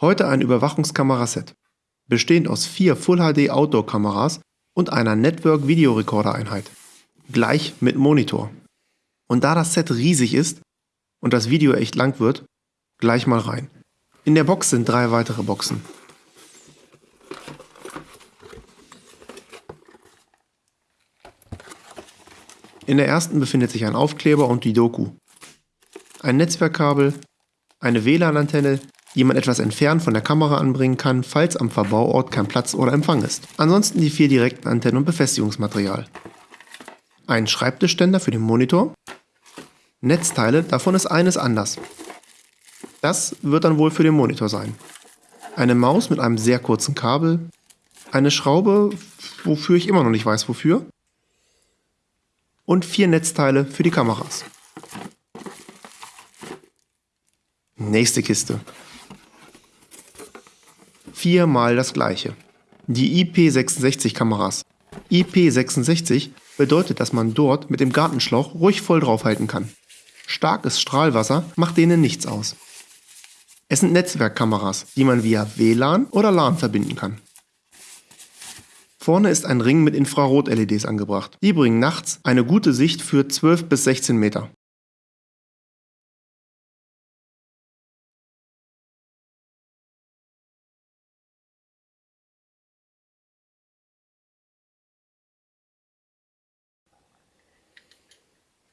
Heute ein Überwachungskamerasett, bestehend aus vier Full HD Outdoor Kameras und einer Network Videorekorder Einheit, gleich mit Monitor. Und da das Set riesig ist und das Video echt lang wird, gleich mal rein. In der Box sind drei weitere Boxen. In der ersten befindet sich ein Aufkleber und die Doku. Ein Netzwerkkabel, eine WLAN-Antenne, die man etwas entfernt von der Kamera anbringen kann, falls am Verbauort kein Platz oder Empfang ist. Ansonsten die vier direkten Antennen und Befestigungsmaterial. Ein Schreibtischständer für den Monitor. Netzteile, davon ist eines anders. Das wird dann wohl für den Monitor sein. Eine Maus mit einem sehr kurzen Kabel. Eine Schraube, wofür ich immer noch nicht weiß wofür. Und vier Netzteile für die Kameras. Nächste Kiste viermal das gleiche. Die IP66-Kameras. IP66 bedeutet, dass man dort mit dem Gartenschlauch ruhig voll draufhalten kann. Starkes Strahlwasser macht denen nichts aus. Es sind Netzwerkkameras, die man via WLAN oder LAN verbinden kann. Vorne ist ein Ring mit Infrarot-LEDs angebracht. Die bringen nachts eine gute Sicht für 12 bis 16 Meter.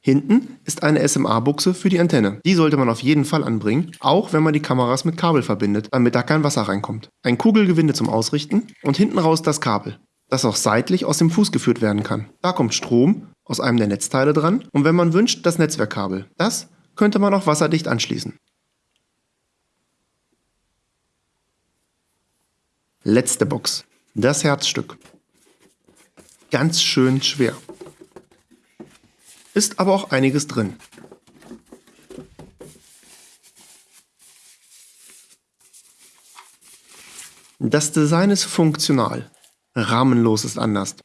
Hinten ist eine SMA-Buchse für die Antenne. Die sollte man auf jeden Fall anbringen, auch wenn man die Kameras mit Kabel verbindet, damit da kein Wasser reinkommt. Ein Kugelgewinde zum Ausrichten und hinten raus das Kabel, das auch seitlich aus dem Fuß geführt werden kann. Da kommt Strom aus einem der Netzteile dran und wenn man wünscht, das Netzwerkkabel. Das könnte man auch wasserdicht anschließen. Letzte Box. Das Herzstück. Ganz schön schwer ist aber auch einiges drin. Das Design ist funktional, rahmenlos ist anders.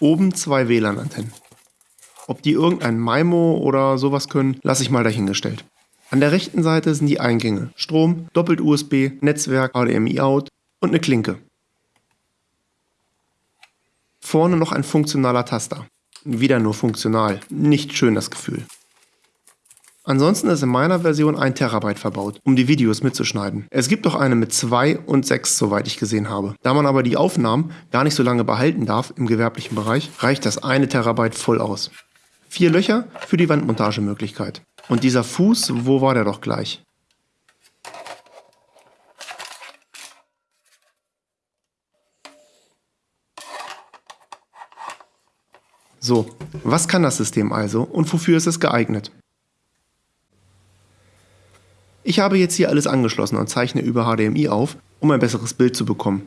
Oben zwei WLAN-Antennen. Ob die irgendein MIMO oder sowas können, lasse ich mal dahingestellt. An der rechten Seite sind die Eingänge, Strom, Doppelt-USB, Netzwerk, HDMI-Out und eine Klinke. Vorne noch ein funktionaler Taster. Wieder nur funktional. Nicht schön das Gefühl. Ansonsten ist in meiner Version 1 Terabyte verbaut, um die Videos mitzuschneiden. Es gibt auch eine mit 2 und 6, soweit ich gesehen habe. Da man aber die Aufnahmen gar nicht so lange behalten darf im gewerblichen Bereich, reicht das eine Terabyte voll aus. Vier Löcher für die Wandmontagemöglichkeit. Und dieser Fuß, wo war der doch gleich? So, was kann das System also und wofür ist es geeignet? Ich habe jetzt hier alles angeschlossen und zeichne über HDMI auf, um ein besseres Bild zu bekommen.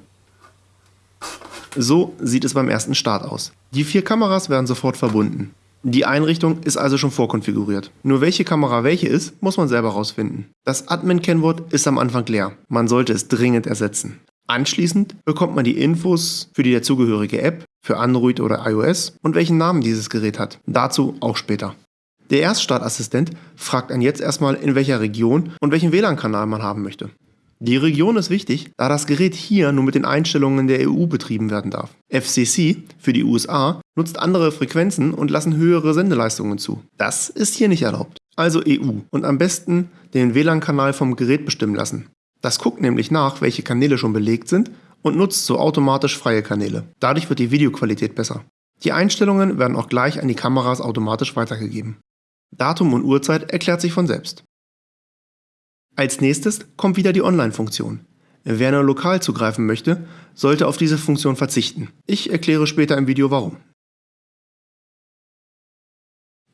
So sieht es beim ersten Start aus. Die vier Kameras werden sofort verbunden. Die Einrichtung ist also schon vorkonfiguriert. Nur welche Kamera welche ist, muss man selber rausfinden. Das Admin-Kennwort ist am Anfang leer. Man sollte es dringend ersetzen. Anschließend bekommt man die Infos für die dazugehörige App, für Android oder iOS und welchen Namen dieses Gerät hat. Dazu auch später. Der Erststartassistent fragt einen jetzt erstmal, in welcher Region und welchen WLAN-Kanal man haben möchte. Die Region ist wichtig, da das Gerät hier nur mit den Einstellungen der EU betrieben werden darf. FCC für die USA nutzt andere Frequenzen und lassen höhere Sendeleistungen zu. Das ist hier nicht erlaubt. Also EU und am besten den WLAN-Kanal vom Gerät bestimmen lassen. Das guckt nämlich nach, welche Kanäle schon belegt sind und nutzt so automatisch freie Kanäle. Dadurch wird die Videoqualität besser. Die Einstellungen werden auch gleich an die Kameras automatisch weitergegeben. Datum und Uhrzeit erklärt sich von selbst. Als nächstes kommt wieder die Online-Funktion. Wer nur lokal zugreifen möchte, sollte auf diese Funktion verzichten. Ich erkläre später im Video warum.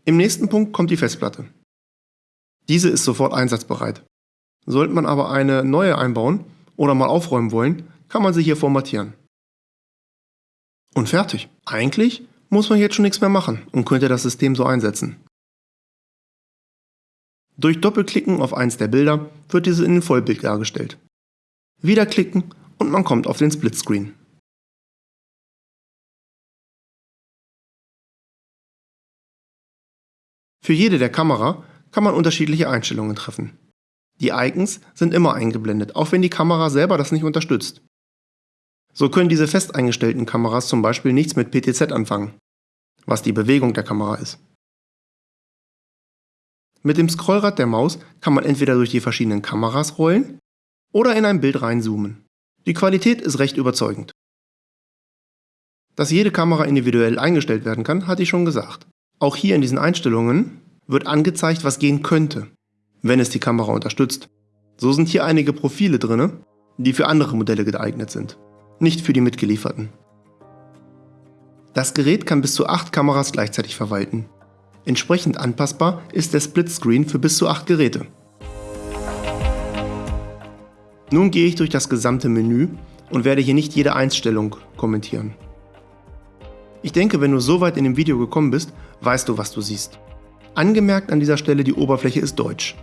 Im nächsten Punkt kommt die Festplatte. Diese ist sofort einsatzbereit. Sollte man aber eine neue einbauen oder mal aufräumen wollen, kann man sie hier formatieren. Und fertig. Eigentlich muss man jetzt schon nichts mehr machen und könnte das System so einsetzen. Durch Doppelklicken auf eins der Bilder wird diese in Vollbild dargestellt. Wieder klicken und man kommt auf den Splitscreen. Für jede der Kamera kann man unterschiedliche Einstellungen treffen. Die Icons sind immer eingeblendet, auch wenn die Kamera selber das nicht unterstützt. So können diese fest eingestellten Kameras zum Beispiel nichts mit PTZ anfangen, was die Bewegung der Kamera ist. Mit dem Scrollrad der Maus kann man entweder durch die verschiedenen Kameras rollen oder in ein Bild reinzoomen. Die Qualität ist recht überzeugend. Dass jede Kamera individuell eingestellt werden kann, hatte ich schon gesagt. Auch hier in diesen Einstellungen wird angezeigt, was gehen könnte, wenn es die Kamera unterstützt. So sind hier einige Profile drin, die für andere Modelle geeignet sind, nicht für die mitgelieferten. Das Gerät kann bis zu 8 Kameras gleichzeitig verwalten. Entsprechend anpassbar ist der Splitscreen für bis zu 8 Geräte. Nun gehe ich durch das gesamte Menü und werde hier nicht jede Einstellung kommentieren. Ich denke, wenn du so weit in dem Video gekommen bist, weißt du, was du siehst. Angemerkt an dieser Stelle, die Oberfläche ist deutsch.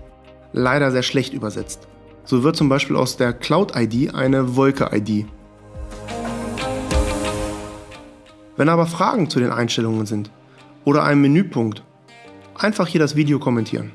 Leider sehr schlecht übersetzt. So wird zum Beispiel aus der Cloud-ID eine Wolke-ID. Wenn aber Fragen zu den Einstellungen sind oder einem Menüpunkt, einfach hier das Video kommentieren.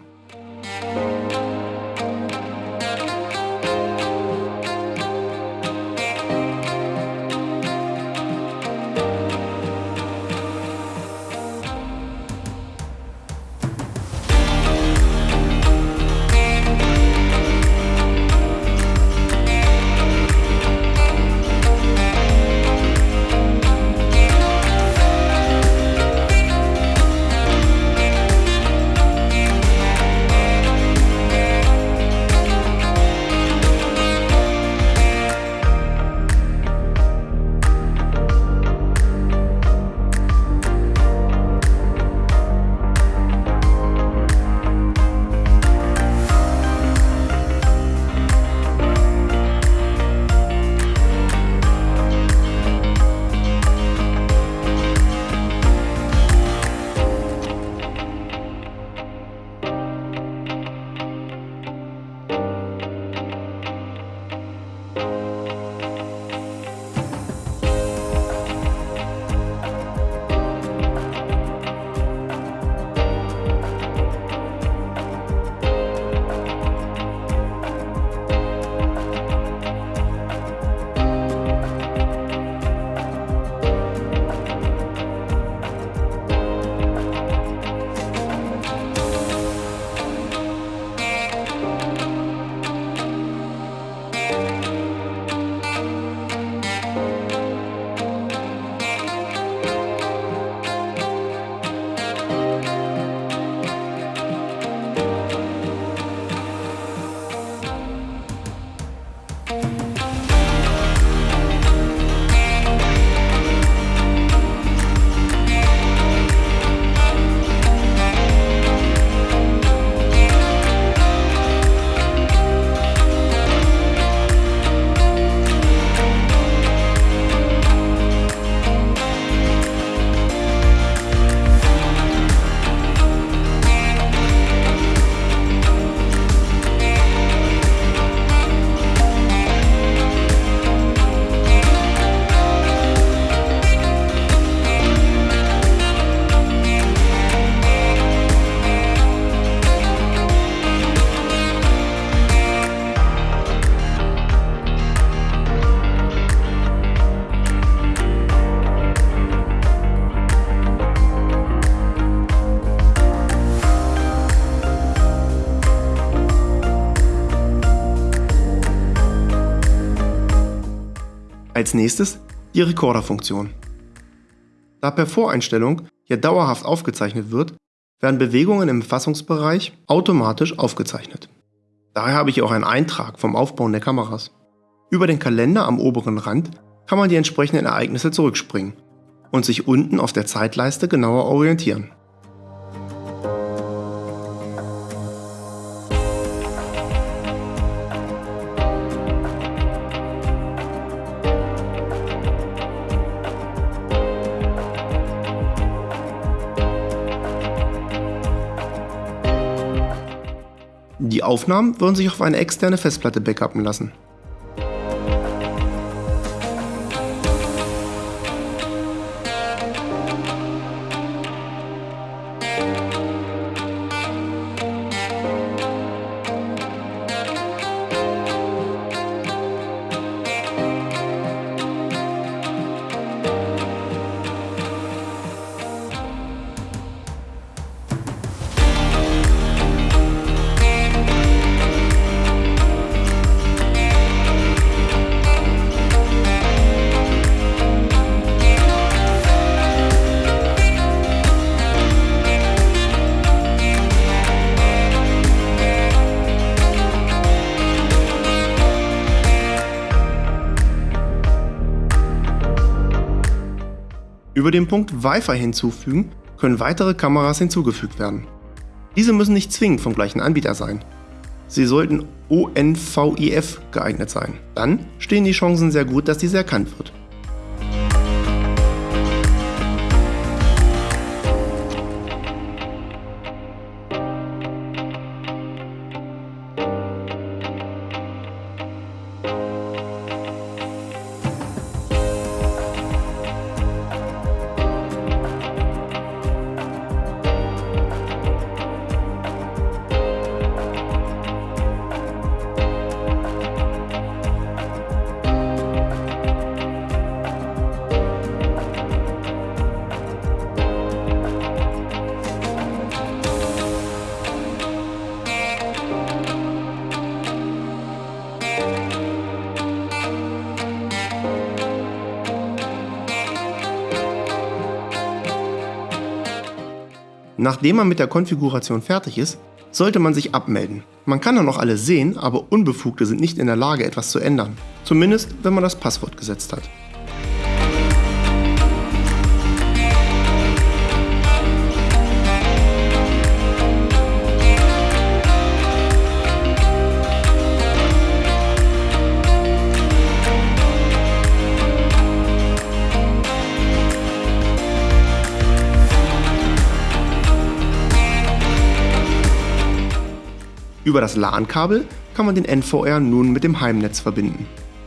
Als nächstes die Recorder-Funktion. Da per Voreinstellung ja dauerhaft aufgezeichnet wird, werden Bewegungen im Fassungsbereich automatisch aufgezeichnet. Daher habe ich auch einen Eintrag vom Aufbauen der Kameras. Über den Kalender am oberen Rand kann man die entsprechenden Ereignisse zurückspringen und sich unten auf der Zeitleiste genauer orientieren. Die Aufnahmen würden sich auf eine externe Festplatte backuppen lassen. Über den Punkt Wi-Fi hinzufügen können weitere Kameras hinzugefügt werden. Diese müssen nicht zwingend vom gleichen Anbieter sein. Sie sollten ONVIF geeignet sein. Dann stehen die Chancen sehr gut, dass diese erkannt wird. Nachdem man mit der Konfiguration fertig ist, sollte man sich abmelden. Man kann dann noch alles sehen, aber Unbefugte sind nicht in der Lage, etwas zu ändern. Zumindest, wenn man das Passwort gesetzt hat. Über das LAN-Kabel kann man den NVR nun mit dem Heimnetz verbinden.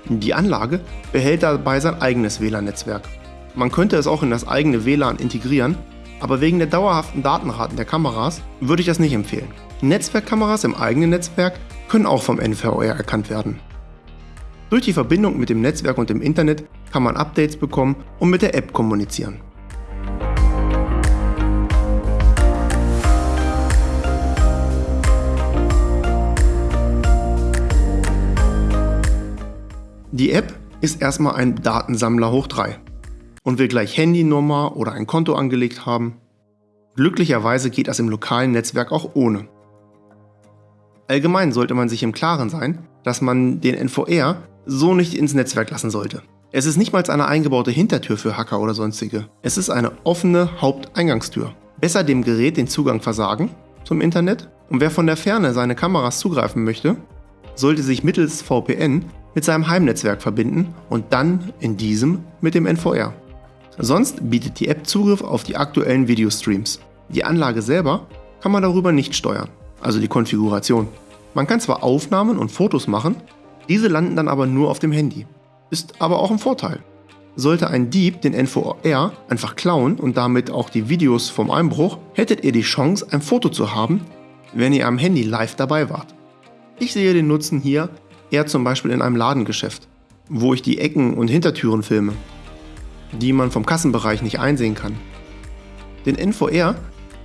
Die Anlage behält dabei sein eigenes WLAN-Netzwerk. Man könnte es auch in das eigene WLAN integrieren, aber wegen der dauerhaften Datenraten der Kameras würde ich das nicht empfehlen. Netzwerkkameras im eigenen Netzwerk können auch vom NVR erkannt werden. Durch die Verbindung mit dem Netzwerk und dem Internet kann man Updates bekommen und mit der App kommunizieren. Die App ist erstmal ein Datensammler hoch 3 und will gleich Handynummer oder ein Konto angelegt haben. Glücklicherweise geht das im lokalen Netzwerk auch ohne. Allgemein sollte man sich im Klaren sein, dass man den NVR so nicht ins Netzwerk lassen sollte. Es ist nicht mal eine eingebaute Hintertür für Hacker oder sonstige. Es ist eine offene Haupteingangstür. Besser dem Gerät den Zugang versagen zum Internet und wer von der Ferne seine Kameras zugreifen möchte, sollte sich mittels VPN mit seinem Heimnetzwerk verbinden und dann in diesem mit dem NVR. Sonst bietet die App Zugriff auf die aktuellen Videostreams. Die Anlage selber kann man darüber nicht steuern, also die Konfiguration. Man kann zwar Aufnahmen und Fotos machen, diese landen dann aber nur auf dem Handy. Ist aber auch ein Vorteil. Sollte ein Dieb den NVR einfach klauen und damit auch die Videos vom Einbruch, hättet ihr die Chance, ein Foto zu haben, wenn ihr am Handy live dabei wart. Ich sehe den Nutzen hier eher zum Beispiel in einem Ladengeschäft, wo ich die Ecken und Hintertüren filme, die man vom Kassenbereich nicht einsehen kann. Den NVR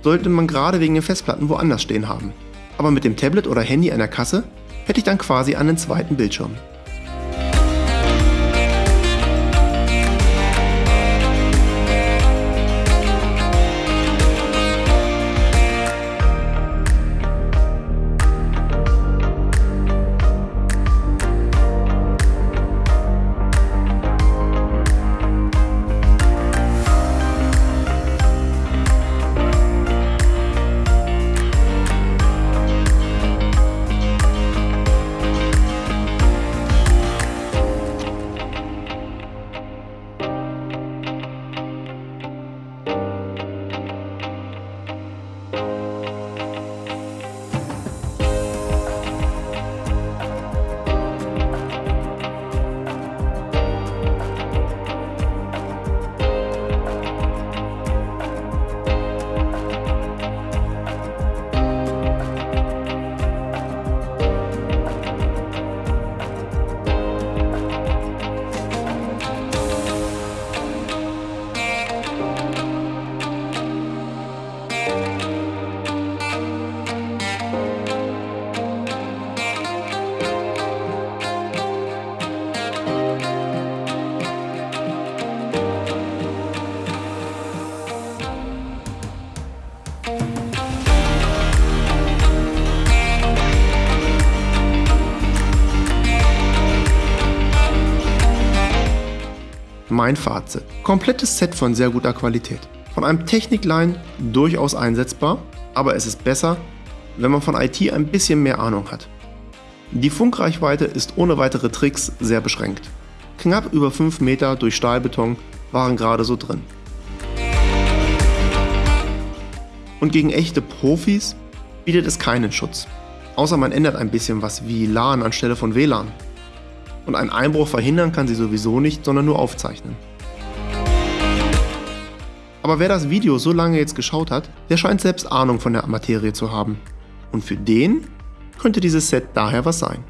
sollte man gerade wegen den Festplatten woanders stehen haben. Aber mit dem Tablet oder Handy an der Kasse hätte ich dann quasi einen zweiten Bildschirm. Mein Fazit. Komplettes Set von sehr guter Qualität. Von einem Technikline durchaus einsetzbar, aber es ist besser, wenn man von IT ein bisschen mehr Ahnung hat. Die Funkreichweite ist ohne weitere Tricks sehr beschränkt. Knapp über 5 Meter durch Stahlbeton waren gerade so drin. Und gegen echte Profis bietet es keinen Schutz. Außer man ändert ein bisschen was wie LAN anstelle von WLAN. Und einen Einbruch verhindern kann sie sowieso nicht, sondern nur aufzeichnen. Aber wer das Video so lange jetzt geschaut hat, der scheint selbst Ahnung von der Materie zu haben. Und für den könnte dieses Set daher was sein.